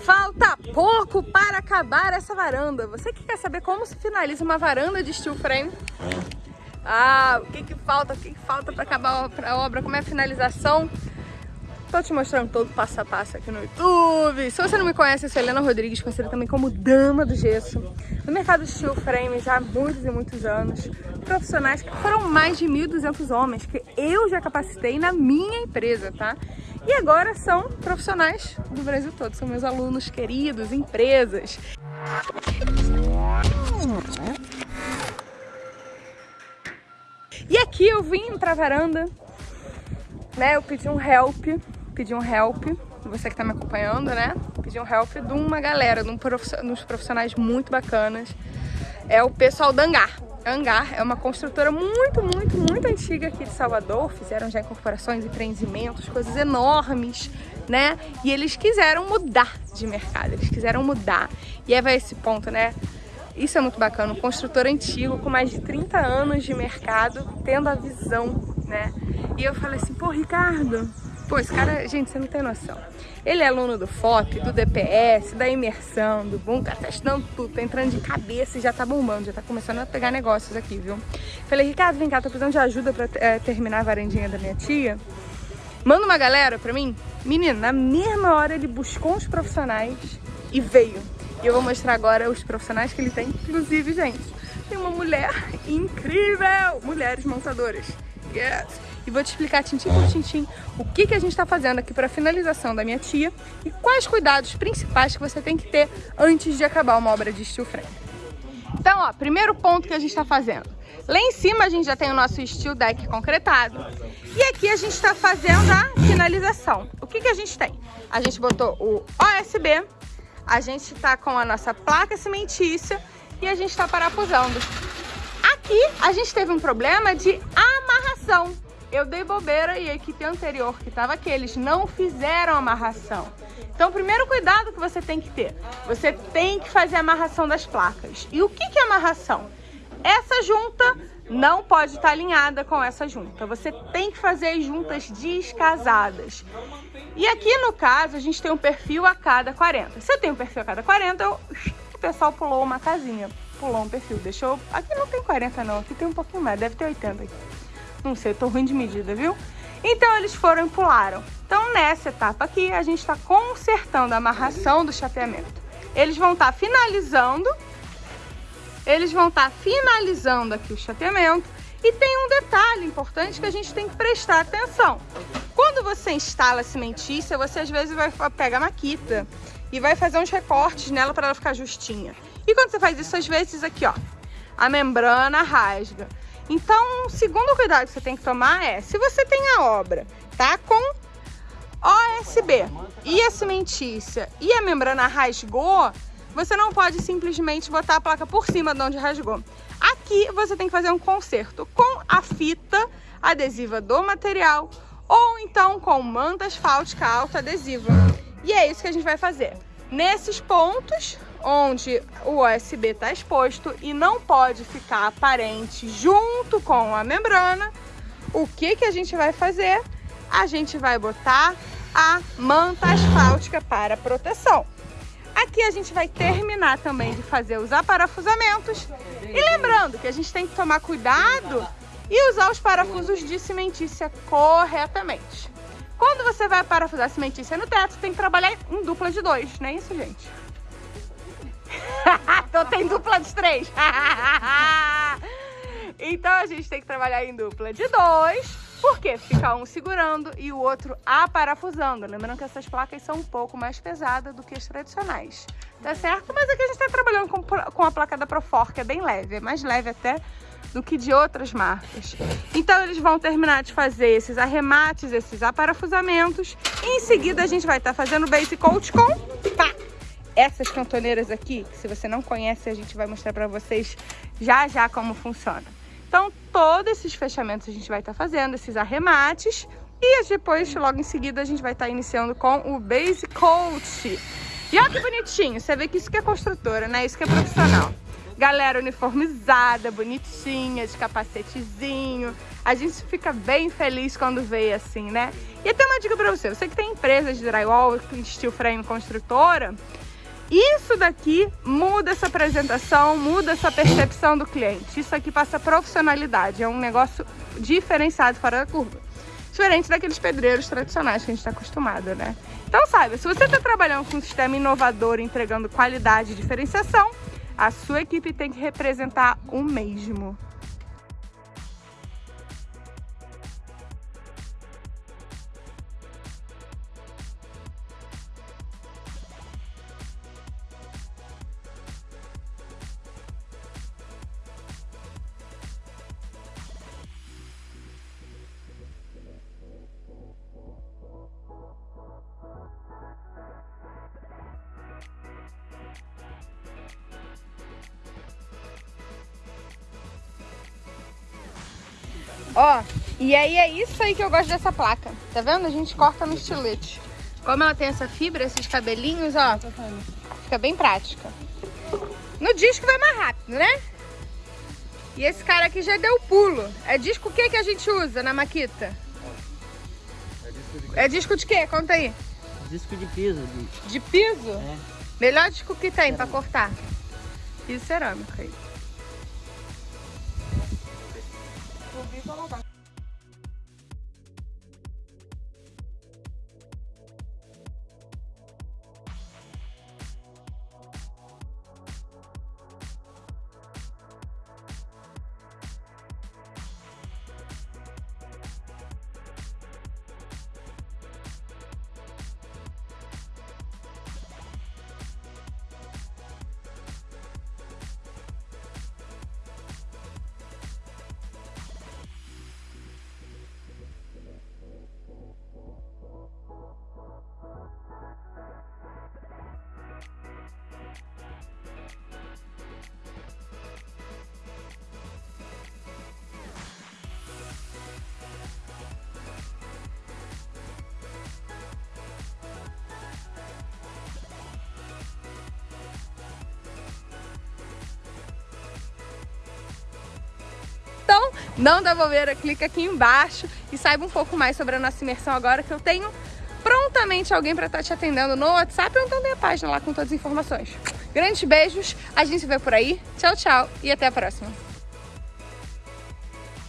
Falta pouco para acabar essa varanda. Você que quer saber como se finaliza uma varanda de steel frame? Ah, o que que falta? O que que falta para acabar a obra? Como é a finalização? Tô te mostrando todo passo a passo aqui no YouTube. Se você não me conhece, eu sou Helena Rodrigues, conhecida também como Dama do Gesso. No mercado de steel frame já há muitos e muitos anos. Profissionais que foram mais de 1.200 homens que eu já capacitei na minha empresa, tá? E agora são profissionais do Brasil todo, são meus alunos queridos, empresas. E aqui eu vim pra varanda, né, eu pedi um help, pedi um help, você que tá me acompanhando, né, pedi um help de uma galera, de um uns profissionais muito bacanas, é o pessoal da Angar. Angar é uma construtora muito, muito, muito antiga aqui de Salvador, fizeram já incorporações, empreendimentos, coisas enormes, né? E eles quiseram mudar de mercado, eles quiseram mudar. E vai esse ponto, né? Isso é muito bacana, um construtor antigo com mais de 30 anos de mercado, tendo a visão, né? E eu falei assim, pô, Ricardo, pô, esse cara, gente, você não tem noção. Ele é aluno do FOP, do DPS, da imersão, do Bunga, tá testando tudo, tá entrando de cabeça e já tá bombando, já tá começando a pegar negócios aqui, viu? Falei, Ricardo, vem cá, tô precisando de ajuda pra é, terminar a varandinha da minha tia. Manda uma galera pra mim. Menino, na mesma hora ele buscou uns profissionais e veio. E eu vou mostrar agora os profissionais que ele tem. Inclusive, gente, tem uma mulher incrível! Mulheres montadoras. E vou te explicar tintim por tintim o que, que a gente está fazendo aqui para finalização da minha tia e quais cuidados principais que você tem que ter antes de acabar uma obra de steel frame. Então, ó, primeiro ponto que a gente está fazendo. Lá em cima a gente já tem o nosso steel deck concretado. E aqui a gente está fazendo a finalização. O que, que a gente tem? A gente botou o OSB, a gente está com a nossa placa cimentícia e a gente está parafusando. Aqui a gente teve um problema de amarração. Eu dei bobeira e a equipe anterior que estava aqui, eles não fizeram amarração. Então, primeiro cuidado que você tem que ter, você tem que fazer a amarração das placas. E o que, que é amarração? Essa junta não pode estar alinhada com essa junta. Você tem que fazer as juntas descasadas. E aqui no caso, a gente tem um perfil a cada 40. Se eu tenho um perfil a cada 40, eu... o pessoal pulou uma casinha, pulou um perfil. Deixou... Aqui não tem 40 não, aqui tem um pouquinho mais, deve ter 80 aqui. Não sei, tô ruim de medida, viu? Então eles foram e pularam. Então nessa etapa aqui, a gente está consertando a amarração do chapeamento. Eles vão estar tá finalizando eles vão estar tá finalizando aqui o chapeamento. E tem um detalhe importante que a gente tem que prestar atenção. Quando você instala a cimentícia, você às vezes vai pegar a maquita e vai fazer uns recortes nela para ela ficar justinha. E quando você faz isso, às vezes aqui, ó, a membrana rasga. Então, o segundo cuidado que você tem que tomar é, se você tem a obra, tá, com OSB e a cimentícia e a membrana rasgou, você não pode simplesmente botar a placa por cima de onde rasgou. Aqui você tem que fazer um conserto com a fita adesiva do material ou então com manta asfáltica alta adesiva. E é isso que a gente vai fazer. Nesses pontos onde o USB está exposto e não pode ficar aparente junto com a membrana, o que, que a gente vai fazer? A gente vai botar a manta asfáltica para proteção. Aqui a gente vai terminar também de fazer os aparafusamentos. E lembrando que a gente tem que tomar cuidado e usar os parafusos de cimentícia corretamente. Quando você vai parafusar cimentícia no teto, tem que trabalhar em dupla de dois, não é isso, gente? então tem dupla de três. então a gente tem que trabalhar em dupla de dois porque fica um segurando e o outro aparafusando. Lembrando que essas placas são um pouco mais pesadas do que as tradicionais, tá certo? Mas aqui a gente está trabalhando com, com a placa da Profor, que é bem leve, é mais leve até do que de outras marcas. Então eles vão terminar de fazer esses arremates, esses aparafusamentos. E em seguida a gente vai estar tá fazendo base coat com essas cantoneiras aqui, que se você não conhece a gente vai mostrar para vocês já já como funciona. Então, todos esses fechamentos a gente vai estar tá fazendo, esses arremates. E depois, logo em seguida, a gente vai estar tá iniciando com o Base Coat. E olha que bonitinho, você vê que isso que é construtora, né? Isso que é profissional. galera uniformizada, bonitinha, de capacetezinho. A gente fica bem feliz quando vê assim, né? E até uma dica pra você, você que tem empresa de drywall, steel frame construtora, isso daqui muda essa apresentação, muda essa percepção do cliente. Isso aqui passa profissionalidade, é um negócio diferenciado fora da curva. Diferente daqueles pedreiros tradicionais que a gente está acostumado, né? Então saiba, se você está trabalhando com um sistema inovador, entregando qualidade e diferenciação, a sua equipe tem que representar o mesmo. Ó, e aí é isso aí que eu gosto dessa placa. Tá vendo? A gente corta no estilete. Como ela tem essa fibra, esses cabelinhos, ó, fica bem prática. No disco vai mais rápido, né? E esse cara aqui já deu pulo. É disco o que que a gente usa na Maquita? É disco de, é disco de quê? Conta aí. Disco de piso. De, de piso? É. Melhor disco que tem para cortar. Piso cerâmico aí. Então, não dá bobeira, clica aqui embaixo e saiba um pouco mais sobre a nossa imersão agora que eu tenho prontamente alguém para estar tá te atendendo no WhatsApp ou então tem a página lá com todas as informações. Grandes beijos, a gente se vê por aí. Tchau, tchau e até a próxima.